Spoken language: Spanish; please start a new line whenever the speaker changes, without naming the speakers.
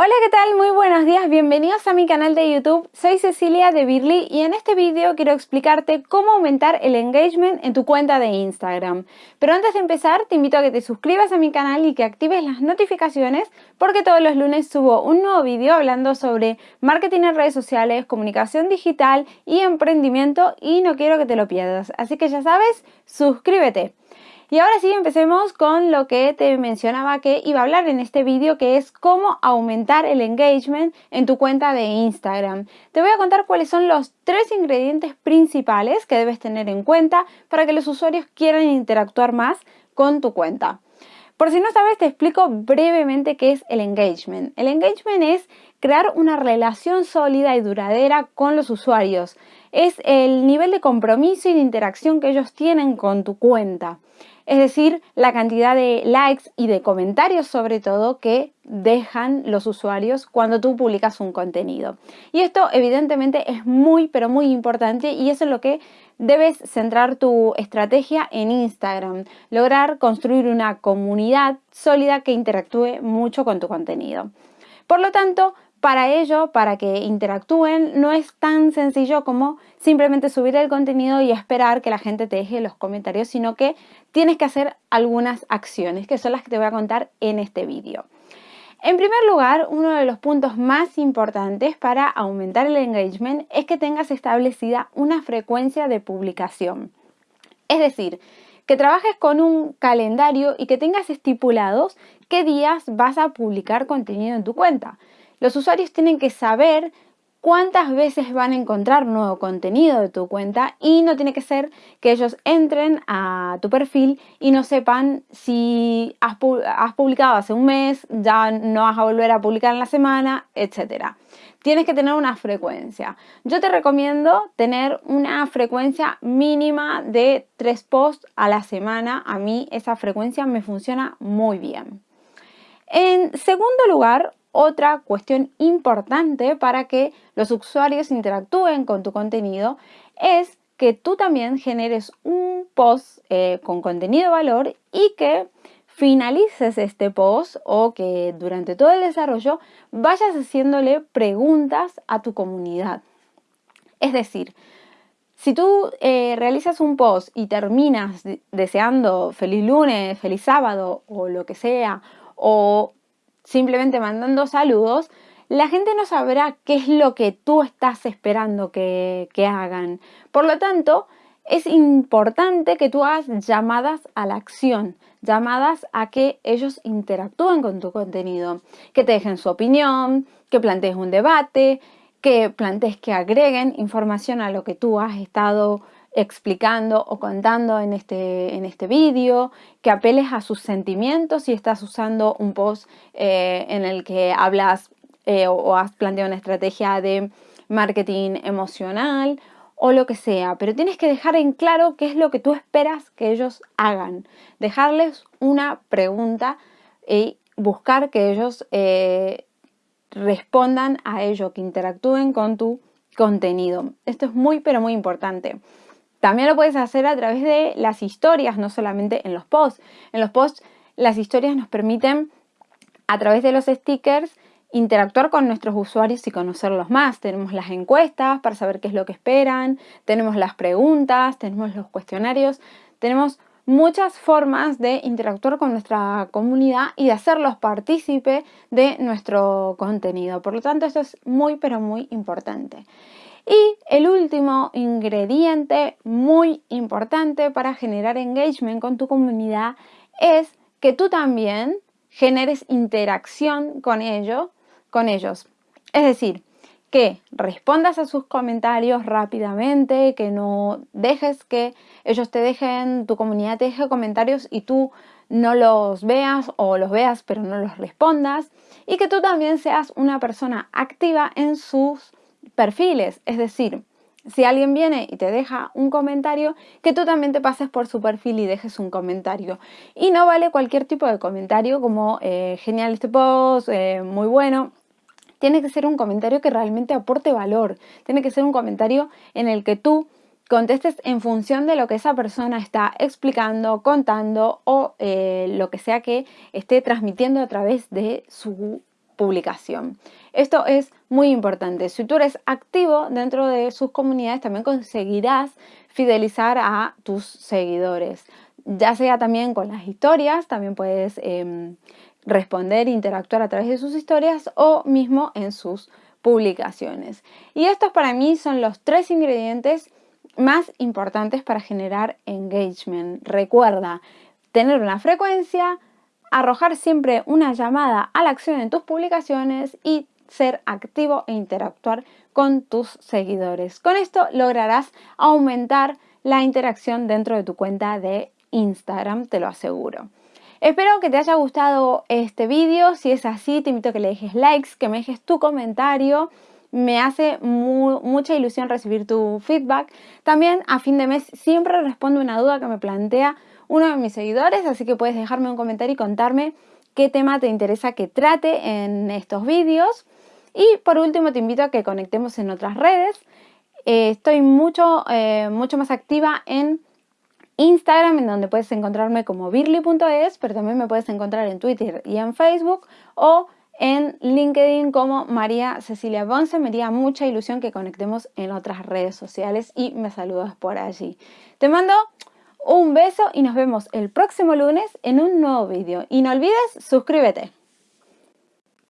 Hola, ¿qué tal? Muy buenos días, bienvenidos a mi canal de YouTube. Soy Cecilia de Birly y en este vídeo quiero explicarte cómo aumentar el engagement en tu cuenta de Instagram. Pero antes de empezar, te invito a que te suscribas a mi canal y que actives las notificaciones porque todos los lunes subo un nuevo vídeo hablando sobre marketing en redes sociales, comunicación digital y emprendimiento y no quiero que te lo pierdas. Así que ya sabes, suscríbete. Y ahora sí, empecemos con lo que te mencionaba que iba a hablar en este vídeo, que es cómo aumentar el engagement en tu cuenta de Instagram. Te voy a contar cuáles son los tres ingredientes principales que debes tener en cuenta para que los usuarios quieran interactuar más con tu cuenta. Por si no sabes, te explico brevemente qué es el engagement. El engagement es crear una relación sólida y duradera con los usuarios. Es el nivel de compromiso y de interacción que ellos tienen con tu cuenta es decir, la cantidad de likes y de comentarios sobre todo que dejan los usuarios cuando tú publicas un contenido. Y esto evidentemente es muy pero muy importante y eso es lo que debes centrar tu estrategia en Instagram, lograr construir una comunidad sólida que interactúe mucho con tu contenido. Por lo tanto, para ello, para que interactúen, no es tan sencillo como simplemente subir el contenido y esperar que la gente te deje los comentarios, sino que tienes que hacer algunas acciones, que son las que te voy a contar en este vídeo. En primer lugar, uno de los puntos más importantes para aumentar el engagement es que tengas establecida una frecuencia de publicación. Es decir, que trabajes con un calendario y que tengas estipulados qué días vas a publicar contenido en tu cuenta. Los usuarios tienen que saber cuántas veces van a encontrar nuevo contenido de tu cuenta y no tiene que ser que ellos entren a tu perfil y no sepan si has, publicado hace un mes, ya no vas a volver a publicar en la semana, etc. Tienes que tener una frecuencia. Yo te recomiendo tener una frecuencia mínima de tres posts a la semana. A mí esa frecuencia me funciona muy bien. En segundo lugar, otra cuestión importante para que los usuarios interactúen con tu contenido es que tú también generes un post eh, con contenido valor y que finalices este post o que durante todo el desarrollo vayas haciéndole preguntas a tu comunidad. Es decir, si tú eh, realizas un post y terminas deseando feliz lunes, feliz sábado o lo que sea, o simplemente mandando saludos, la gente no sabrá qué es lo que tú estás esperando que, hagan. Por lo tanto, es importante que tú hagas llamadas a la acción, llamadas a que ellos interactúen con tu contenido, que te dejen su opinión, que plantees un debate, que plantees que agreguen información a lo que tú has estado explicando o contando en este, en este vídeo, que apeles a sus sentimientos si estás usando un post eh, en el que hablas eh, o has planteado una estrategia de marketing emocional o lo que sea, pero tienes que dejar en claro qué es lo que tú esperas que ellos hagan, dejarles una pregunta y buscar que ellos eh, respondan a ello, que interactúen con tu contenido. Esto es muy pero muy importante. También lo puedes hacer a través de las historias, no solamente en los posts. En los posts las historias nos permiten, a través de los stickers, interactuar con nuestros usuarios y conocerlos más. Tenemos las encuestas para saber qué es lo que esperan, tenemos las preguntas, tenemos los cuestionarios, tenemos muchas formas de interactuar con nuestra comunidad y de hacerlos partícipe de nuestro contenido. Por lo tanto, esto es muy, pero muy importante. Y el último ingrediente muy importante para generar engagement con tu comunidad es que tú también generes interacción con, ellos, con ellos. Es decir, que respondas a sus comentarios rápidamente, que no dejes que ellos te dejen, tu comunidad te deje comentarios y tú no los veas o los veas pero no los respondas y que tú también seas una persona activa en sus perfiles, es decir, si alguien viene y te deja un comentario, que tú también te pases por su perfil y dejes un comentario. Y no vale cualquier tipo de comentario como eh, genial este post, eh, muy bueno. Tiene que ser un comentario que realmente aporte valor. Tiene que ser un comentario en el que tú contestes en función de lo que esa persona está explicando, contando o eh, lo que sea que esté transmitiendo a través de su publicación. Esto es muy importante. Si tú eres activo dentro de sus comunidades, también conseguirás fidelizar a tus seguidores. Ya sea también con las historias, también puedes em, responder, interactuar a través de sus historias o mismo en sus publicaciones. Y estos para mí son los tres ingredientes más importantes para generar engagement. Recuerda, tener una frecuencia, arrojar siempre una llamada a la acción en tus publicaciones y ser activo e interactuar con tus seguidores. Con esto lograrás aumentar la interacción dentro de tu cuenta de Instagram, te lo aseguro. Espero que te haya gustado este vídeo. Si es así, te invito a que le dejes likes, que me dejes tu comentario. Me hace mucha ilusión recibir tu feedback. También a fin de mes siempre respondo una duda que me plantea uno de mis seguidores, así que puedes dejarme un comentario y contarme qué tema te interesa que trate en estos vídeos. Y por último te invito a que conectemos en otras redes. Eh, estoy mucho, eh, mucho más activa en Instagram, en donde puedes encontrarme como birly.es, pero también me puedes encontrar en Twitter y en Facebook o en LinkedIn como María Cecilia Bonce. Me haría mucha ilusión que conectemos en otras redes sociales y me saludas por allí. Te mando un beso y nos vemos el próximo lunes en un nuevo vídeo. Y no olvides suscríbete.